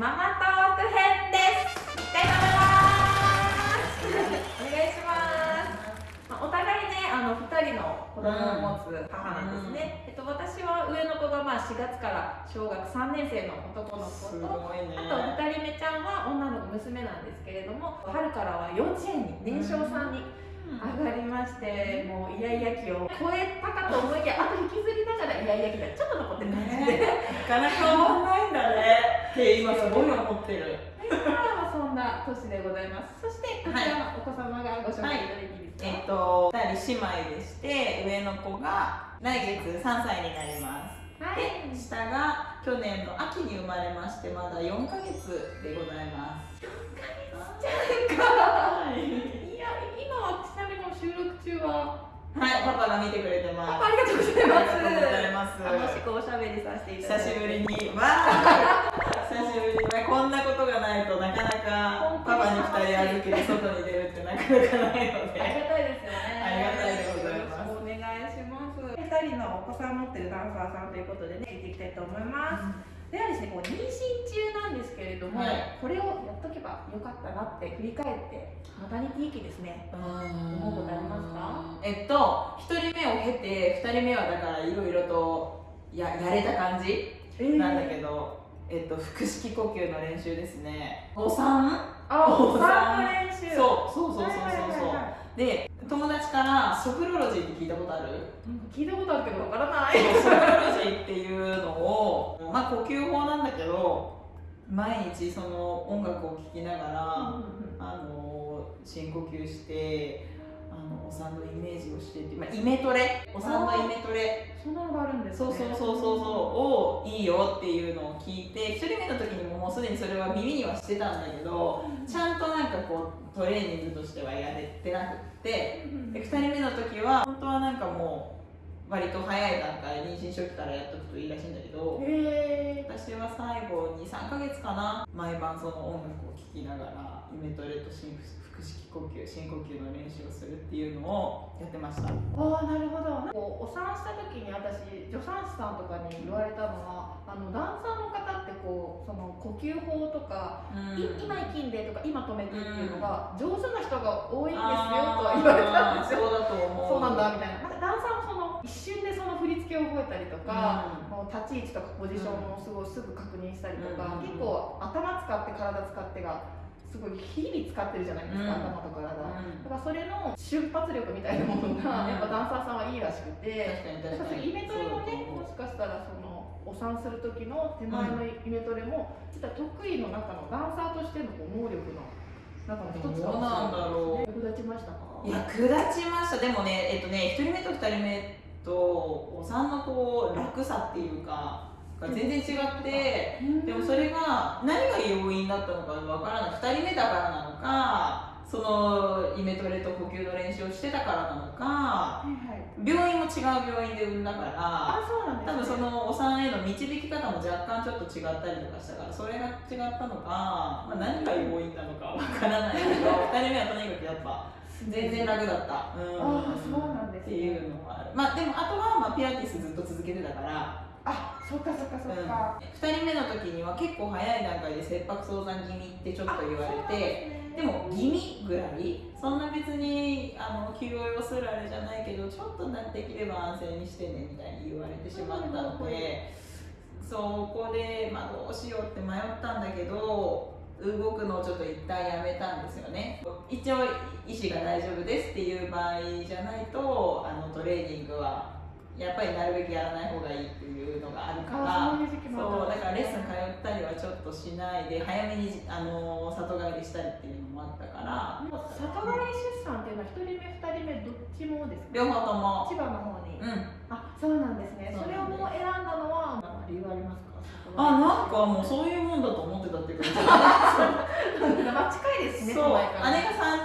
ママトーク編です。いきたいと思います。お願いします、まあ、お互いねあの2人の子供を持つ母なんですね、えっと、私は上の子がまあ4月から小学3年生の男の子すとね。あと2人目ちゃんは女の子娘なんですけれども春からは幼稚園に年少さんに上がりまして、もうイヤイヤ期を超えたかと思いきやあと引きずりながらイヤイヤ期がちょっと残ってる感じで、ねなかなか変わんないんだねって今すごい思ってる。まあそんな年でございます。そしてこちらのお子様がご紹介いただいていいですか、えっと2人姉妹でして上の子が来月3歳になります。はい。で下が去年の秋に生まれましてまだ4ヶ月でございます。はい。いや今はちなみに収録中は。はいパパが見てくれてます。パパありがとうございます。ありがとうございます。楽しくおしゃべりさせていただいて。久しぶりに。わー 久しぶりにねこんなことがないとなかなかパパに2人預けて外に出るってなかなかないのありでがたいですよね。ありがたいでございますお願いします。二人のお子さん持ってるダンサーさんということでね、聞いていきたいと思います。ではですね、こう妊娠中なんですけれども、はいこれをやっとけばよかったなって振り返って、マタニティ期ですね。思うことありますか？えっと1人目を経て2人目はだからいろいろとややれた感じなんだけど、えっと腹式呼吸の練習ですね。お産？あ、おお産の練習。そうそうそうそうそう。そう、はいはいで友達からソフロロジーって聞いたことある？聞いたことあるけどわからない。ソフロロジーっていうのを、まあ、呼吸法なんだけど毎日その音楽を聴きながら、あの深呼吸してあのお産のイメージをしてって、まあ、イメトレ？お産のイメトレ。そんなのがあるんですね。そうそうそうそうそうをいいよっていうのを聞いて1人目の時にももうすでにそれは耳にはしてたんだけどちゃんとなんかこうトレーニングとしてはやれてなくってうんで2人目の時は本当はなんかもう割と早い段階妊娠初期からやっとくといいらしいんだけどへ私は最後23ヶ月かな毎晩その音楽を聴きながらイメトレと深腹式呼吸深呼吸の練習をするっていうのをやってました。ああなるほど。こうお産した時に私助産師さんとかに言われたのはあのダンサーの方ってこうその呼吸法とか、い今息んでとか今止めてっていうのが上手な人が多いんですよとは言われたんですよ。そうだと思う。そうなんだみたいな。なんかダンサーもその一瞬でその振り付けを覚えたりとか、もう立ち位置とかポジションをすごいすぐ確認したりとか、うん。結構頭使って体使ってがすごい日々使ってるじゃないですか、うん。頭と体、うん。だからそれの瞬発力みたいなものが、うん。やっぱダンサーさんはいいらしくて、確かに確かに。イメトレもね、もしかしたらそのお産する時の手前のイメトレも、実は得意の中のダンサーとしてのこう能力の中の一つかどうなんだろう。役立ちましたか？役立ちました。でもねえっとね1人目と2人目とお産のこう楽さっていうかが全然違って、でもそれが何が要因だったのかわからない。2人目だからなのかそのイメトレと呼吸の練習をしてたからなのかはいはい。病院も違う病院で産んだからあそうなんね、多分そのお産への導き方も若干ちょっと違ったりとかしたからそれが違ったのか、まあ、何が要因なのかわからないけど 2人目はとにかくやっぱ全然楽だった、うん。あそうなんですね。っていうのもある。まあでもあとは、まあ、ピラティスずっと続けてたからあそっかそっかそっうん、か、2人目の時には結構早い段階で切迫早産気味ってちょっと言われてでも気味ぐらいそんな別にあの休養要するあれじゃないけどちょっとなできれば安静にしてねみたいに言われてしまったのでそこで、まあ、どうしようって迷ったんだけど動くのをちょっと一旦やめたんですよね。一応医師が大丈夫ですっていう場合じゃないとあのトレーニングはやっぱりなるべくやらない方がいいっていうのがあるから。あそうだからレッスン通ったりはちょっとしないで早めにあの里帰りしたりっていうのもあったから。もう里帰り出産っていうのは一人目二人目どっちもですか？両方とも。千葉の方に、うん。あそうなんですね。それをもう選んだのはまあ理由ありますか？あなんかもうそういうもんだと思ってたっていうか。まあ近いですねそう。姉が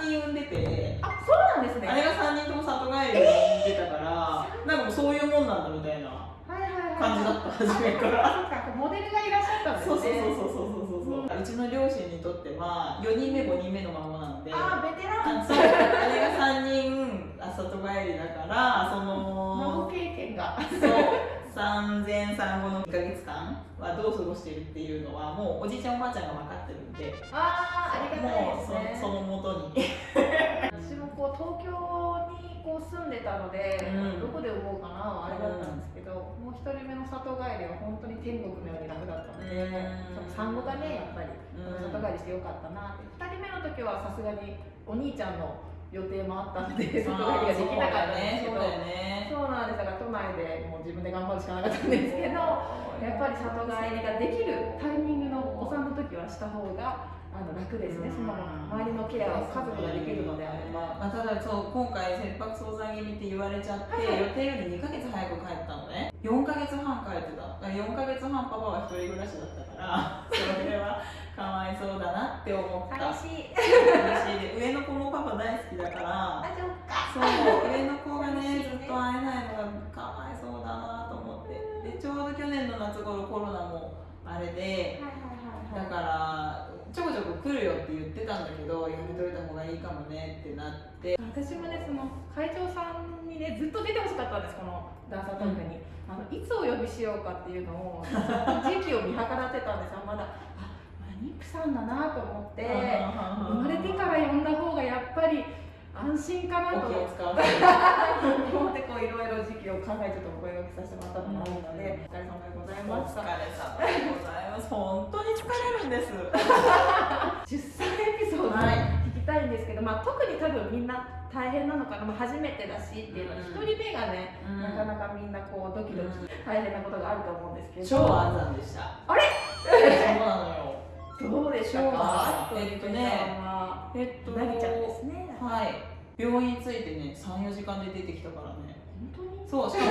3人産んでて。あそうなんですね。姉が3人とも里帰りで産んでたから、なんかもうそういうもんなんだみたいな感じだった初めから。そうかモデルがいらっしゃったんですそうね。そうそうそうそうそうそうそう。うちの両親にとっては4人目5人目の孫なので。あベテラン。あそう姉が3人あ里帰りだからそ孫の経験が。そう産前産後の1ヶ月間はどう過ごしてるっていうのはもうおじいちゃんおばあちゃんが分かってるんで。ああありがたいですね。そ そのもとに。私もこう東京にこう住んでたので、うん。どこで産もうかなはあれだったんですけど、もう一人目の里帰りは本当に天国のように楽だったので、うん産後がねやっぱり、うん。里帰りしてよかったなって。2人目の時はさすがにお兄ちゃんの予定もあったので 里帰りができなかったんですけどそうだよね。そうなんです。だから都内でもう自分で頑張るしかなかったんですけどやっぱり里帰りができるタイミングのお産の時はした方があの楽ですね、その周りのケアを家族ができるのであれば。まあ、ただそう今回切迫早産気味って言われちゃって、はい予定より2ヶ月早く帰ったのね。4ヶ月半帰ってた。だから4ヶ月半パパは一人暮らしだったから それはかわいそうだなって思った。寂しい。嬉しい。で上の子もパパ大好きだからあ、そっか。そう上の子がねずっと会えないのがかわいそうだなと思って。でちょうど去年の夏頃コロナもあれでだからちょこちょこ来るよって言ってたんだけどやめといた方がいいかもねってなって私もね、その会長さんにね、ずっと出てほしかったんです、このダンサートークに。あのいつお呼びしようかっていうのを、時期を見計らってたんですよ、まだ。あ、まだ妊婦さんだなと思って。生まれてから呼んだ方がやっぱり安心かなと。思ってこういろいろ時期を考えてちょっとお声掛けさせてもらったのもあるので、お疲れ様でございおました。疲れ様でございます。本当に疲れるんです。出産エピソード聞きたいんですけど、まあ、特に多分みんな大変なのかな、まあ、初めてだしっていうのは、うん。一人目がね、うん。なかなかみんなこうドキドキ大変なことがあると思うんですけど、超安産でした。あれ？そうなのよ。どうでした超か？安えっとねはえっとなぎちゃんですね。はい。病院着いてね34時間で出てきたからね。本当に？そうしかも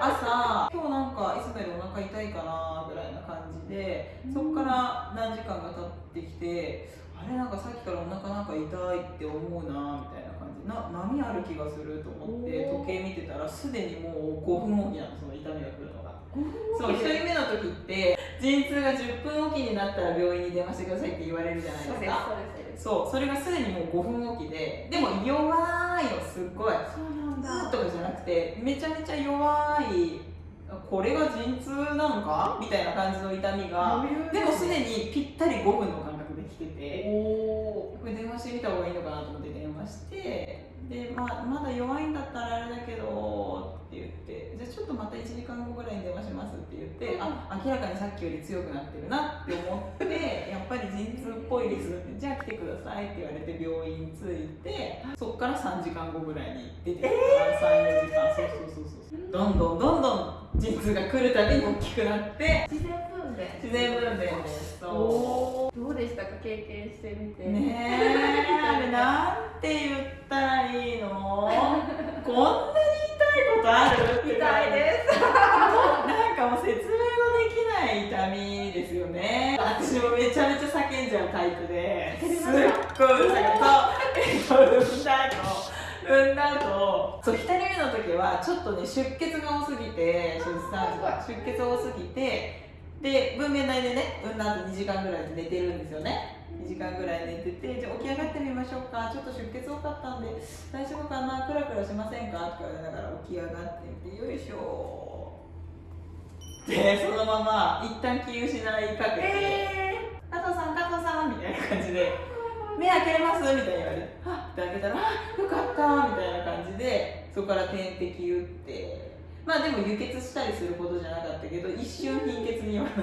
朝今日なんかいつもよりお腹痛いかなぐらいな感じでそこから何時間か経ってきてあれなんかさっきからお腹なんか痛いって思うなみたいな感じ。な波ある気がすると思って時計見てたらすでにもう5分おきなのその痛みが来るのがそう1そう人目の時って陣痛が10分おきになったら病院に電話してくださいって言われるじゃないですか。そうそれがすでにもう5分おきででも弱いのすっごい。そうなんだ。ずーっとかじゃなくてめちゃめちゃ弱いこれが陣痛なのか？みたいな感じの痛みがでもすでにぴったり5分の間隔で来てておこれ電話してみた方がいいのかなと思って電話してで、まあ、まだ弱いんだったらあれだけどって言って。じゃあちょっとまた1時間後ぐらいに電話しますって言ってあ明らかにさっきより強くなってるなって思ってやっぱり陣痛っぽいです。ってじゃあ来てくださいって言われて病院着いてそこから3時間後ぐらいに出てきた。から34時間そうそうそうそう。どんどんどんどん陣痛が来るたびに大きくなって。自然分娩。自然分娩です。どうでしたか経験してみて。ねえあれなんて言ったらいいの？こんなにことある？痛いです。なんかもう説明のできない痛みですよね。私もめちゃめちゃ叫んじゃうタイプで。すっごいう。るさかったえっと産んだ後産んだ後。そう1人目の時はちょっとね出血が多すぎて出産出血多すぎてで分娩台でね産んだ後2時間ぐらいで寝てるんですよね2時間ぐらい寝ててじゃあ起き上がってみましょうか。ちょっと出血多かったんで大丈夫かな？クラクラしませんか？って言われながら起き上がってみてよいしょ。でそのまま一旦気失いかけて、え加藤さん加藤さんみたいな感じで 目開けれます？みたいに言われてはっって開けたらあよかった。みたいな感じでそこから点滴打って。まあでも輸血したりするほどじゃなかったけど一瞬貧血にはなっ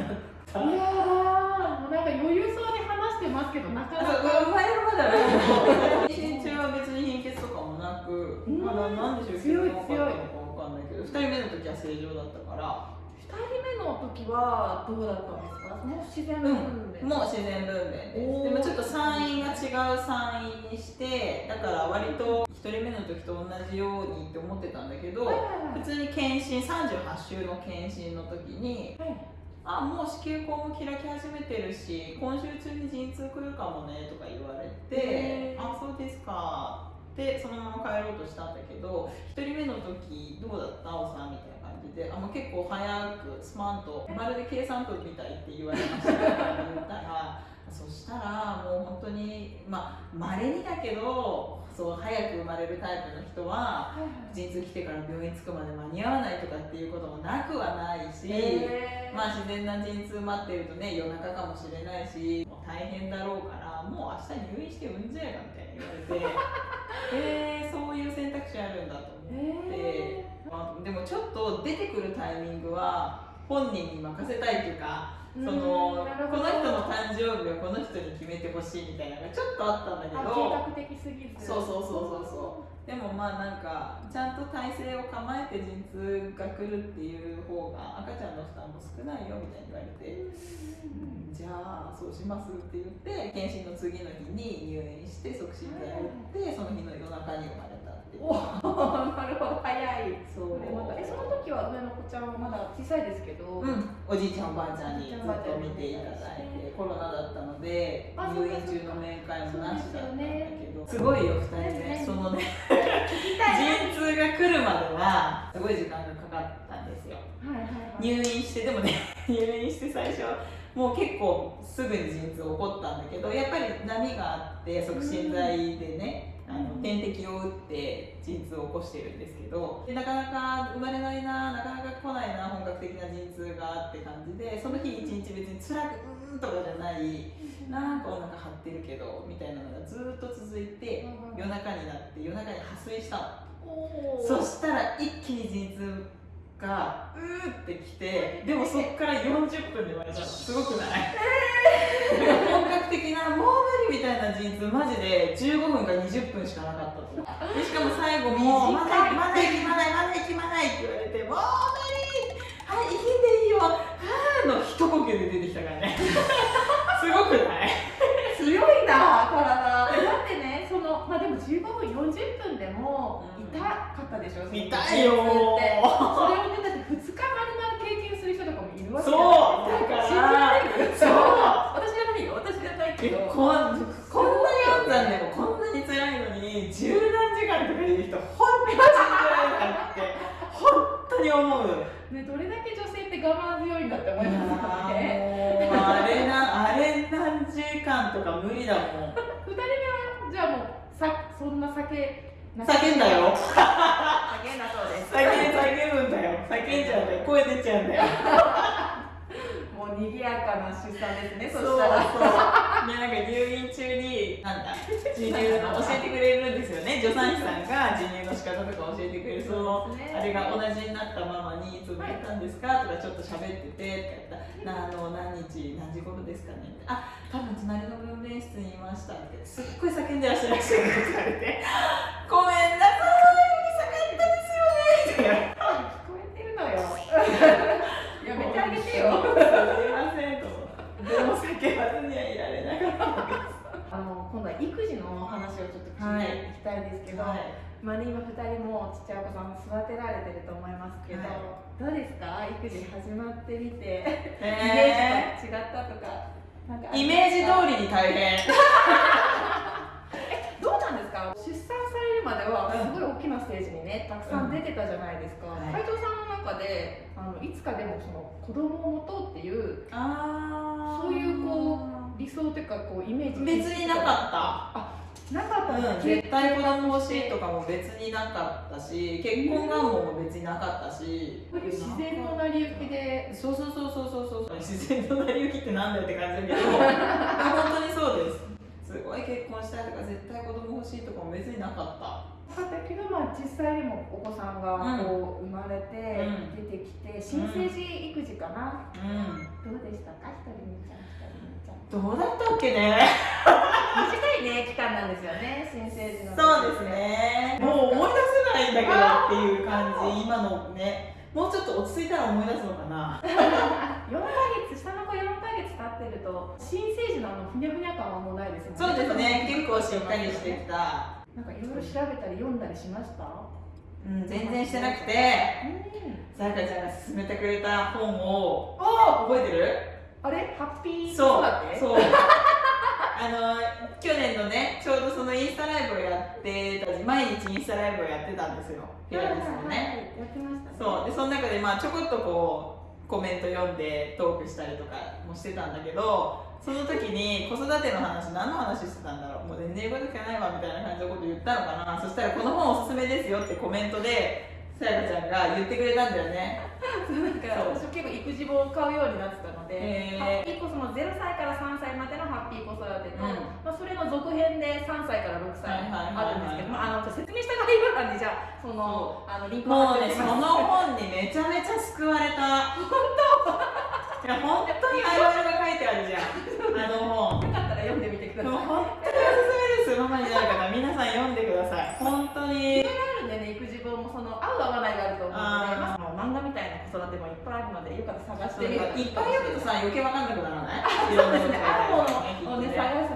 た。ー、いやー。もうなんか余裕そうに話してますけどなかなか生まれるまでは妊娠中は別に貧血とかもなくうんまだなんで出血強いが多かったのかわかんないけど2人目の時は正常だったから2人目の時はどうだったんですかもう自然分娩、もう自然分娩ですでもちょっと産院が違う産院にしてだから割と1人目の時と同じようにって思ってたんだけどはいはいはい普通に検診38週の検診の時にはいあもう子宮口も開き始めてるし今週中に陣痛来るかもねとか言われてあそうですか。でそのまま帰ろうとしたんだけど1人目の時どうだった？おさんみたいな感じで。あもう結構早くスマンとまるで計算部みたいって言われました。って言ったらそしたらもう本当にまあ稀にだけどれるタイプの人は陣痛来てから病院着くまで間に合わないとかっていうこともなくはないし、まあ自然な陣痛待ってるとね夜中かもしれないしもう大変だろうからもう明日入院して産んじゃえばみたいに言われて えー、そういう選択肢あるんだと思って、へまあ、でもちょっと出てくるタイミングは本人に任せたいというかーそのこの人の誕生日はこの人に決めてほしいみたいなのがちょっとあったんだけどあ計画的すぎず。そうそうそうそうそう。でもまあなんかちゃんと体勢を構えて陣痛が来るっていう方が赤ちゃんの負担も少ないよみたいに言われて、うんじゃあそうしますって言って検診の次の日に入院して促進剤を打ってその日の夜中に生まれお なるほど早い。そう。これまたえその時は上の子ちゃんはまだ小さいですけど、うん、おじいちゃんおばあちゃんにずっと見ていただいてコロナだったのであ入院中の面会もなしだったんだけどすごいよ2人ね。そのね陣痛が来るまではすごい時間がかかったんですよ。はいはいはい。入院してでもね 入院して最初もう結構すぐに陣痛起こったんだけどやっぱり波があって促進剤でね、あの点滴を打って陣痛を起こしてるんですけどでなかなか生まれないななかなか来ないな本格的な陣痛がって感じでその日一日別に辛くうーんとかじゃないなんかお腹張ってるけどみたいなのがずーっと続いて夜中になって夜中に破水したの。そしたら一気に陣痛がうーってきてでもそっから40分で生まれたの。すごくない、本格的なもう無理みたいな陣痛マジで15分か20分しかなかったとでしかも最後も「まだまだ行きまないまだ行きまない」って言われて「もう無理はい行きんでいいよはー」の一呼吸で出てきたからねすごくない強いな体えだってねそのまあでも15分40分でもうん痛かったでしょ、痛いよ酒叫んだよ。叫んだそうです。叫ん叫ぶんだよ。叫んじゃうんだよ。声出ちゃうんだよもう賑やかな出産ですねそそうそうしたら。でなんか入院中になんだ授乳の教えてくれるんですよね。助産師さんが授乳の仕方とか教えてくれる。そのあれが同じになったママに「いつ生まれたんですか?」とかちょっと喋っててとか言ったら「なあの何日何時頃ですかね?」って「あ多分隣の分娩室にいました」ってすっごい叫んでらっしゃいました。よって言われて「ごめんなさいうるさかったですよね」って聞こえてるのよ やめてあげてよすいませんと思ってでも叫ばずにはいられなかったですあの今度は育児の話をちょっと聞いていきたいんですけど、はい。まあね、今2人もちっちゃいお子さん育てられてると思いますけど、はい。どうですか？育児始まってみて、イメえージと違ったとかなんかあー、イメージ通りに大変。どうなんですか？出産されるまではすごい大きなステージにねたくさん出てたじゃないですか、うん。はい。斉藤さんの中であのいつかでもその子供を持とうっていうあそういうこ理想というかこうイメージ別になかなかったうん、絶対子供欲しいとかも別になかったし結婚願望も別になかったし。自然の成り行きで。そうそうそうそうそうそう。自然の成り行きってなんだよって感じだけど 本当にそうです。すごい結婚したいとか絶対子供欲しいとかも別になかった。だったけど、まあ、実際にもお子さんがこう生まれてうん。出てきて新生児育児かな、うん。どうでしたか？一人目ちゃん一人目ちゃん。どうだったっけね短いね期間なんですよね新生児のそうですね。もう思い出せないんだけどっていう感じ今のね。もうちょっと落ち着いたら思い出すのかな。4ヶ月下の子4ヶ月経ってると新生児のあのふにゃふにゃ感はもうないですもんそうですね。結構しっかりしてきた。なんかいろいろ調べたり読んだりしました？うん全然してなくて。うん。さやかちゃんが勧めてくれた本を。あ覚えてる？あれ？ハッピー？そう。だってそう。あの去年のねちょうどそのインスタライブってた毎日インスタライブをやってたんですよ。ピラティスのねやってましたね。そう。でその中でまあちょこっとこうコメント読んでトークしたりとかもしてたんだけどその時に子育ての話何の話してたんだろう。もう全然英語とかないわみたいな感じのこと言ったのかな。そしたらこの本おすすめですよってコメントでさやかちゃんが言ってくれたんだよね。なんか私結構育児本を買うようになってたので、へー。ハッピーコその0歳から3歳までのハ編で3歳から6歳あるんですけど、まあ、あの説明した概要欄にじゃあそのあのリンクもうねその本にめちゃめちゃ救われた。本当？いや本当にあるあるが書いてあるじゃん。あの本よかったら読んでみてください。本当におすすめです。ママになる方皆さん読んでください。本当に。あるんでね、育児本もその合う合わないがあると思うので、まあ、漫画みたいな子育てもいっぱいあるので、よかったら探してみるいっぱい読むとさ余計わかんなくならない？そうですね、あるものをね、探す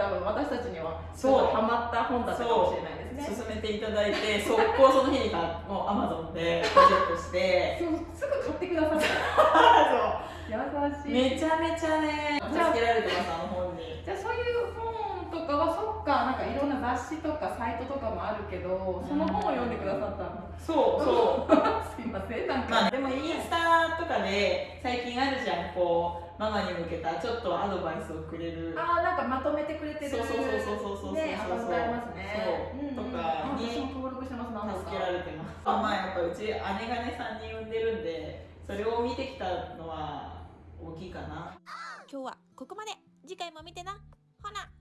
多分私たちには、そうハマった本だったかもしれないですね。進めていただいて 速攻その日にかもうアマゾンで プロジェクトして。そうすぐ買ってくださった。優しい。めちゃめちゃね助けられてますあの本に。じゃあそういう本とかはそっかなんかいろんな雑誌とかサイトとかもあるけどその本を読んでくださったの、そうそう。すいませんなんか、まあでもインスタとかで最近あるじゃんこうママに向けたちょっとアドバイスをくれる。あまとめてくれてるそうそうそうそうそうそう。そうねアカウントありますね。そう。うんうん。とかにあ私も登録してます助けられてます。あまあやっぱうち姉がね3人産んでるんでそれを見てきたのは大きいかな。今日はここまで。次回も見てな。ほな